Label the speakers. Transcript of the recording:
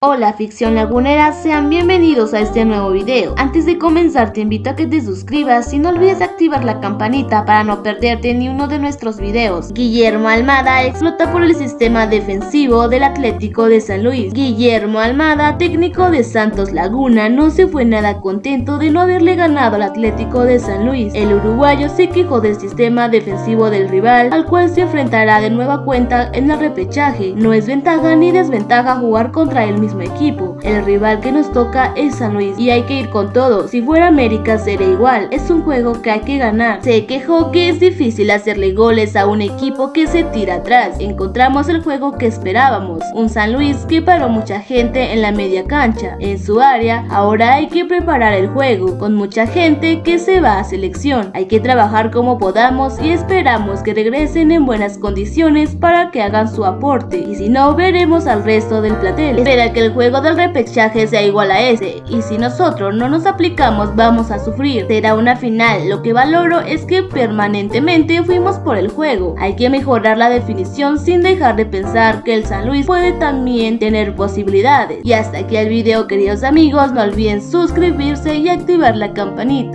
Speaker 1: あ。Hola ficción lagunera, sean bienvenidos a este nuevo video. Antes de comenzar te invito a que te suscribas y no olvides activar la campanita para no perderte ni uno de nuestros videos. Guillermo Almada explota por el sistema defensivo del Atlético de San Luis. Guillermo Almada, técnico de Santos Laguna, no se fue nada contento de no haberle ganado al Atlético de San Luis. El uruguayo se quejó del sistema defensivo del rival, al cual se enfrentará de nueva cuenta en el repechaje. No es ventaja ni desventaja jugar contra él mismo equipo. El rival que nos toca es San Luis y hay que ir con todo. Si fuera América sería igual. Es un juego que hay que ganar. Se quejó que es difícil hacerle goles a un equipo que se tira atrás. Encontramos el juego que esperábamos. Un San Luis que paró mucha gente en la media cancha. En su área, ahora hay que preparar el juego con mucha gente que se va a selección. Hay que trabajar como podamos y esperamos que regresen en buenas condiciones para que hagan su aporte. Y si no, veremos al resto del platel. Espera que el juego del repechaje sea igual a ese, y si nosotros no nos aplicamos vamos a sufrir. Será una final, lo que valoro es que permanentemente fuimos por el juego. Hay que mejorar la definición sin dejar de pensar que el San Luis puede también tener posibilidades. Y hasta aquí el video queridos amigos, no olviden suscribirse y activar la campanita.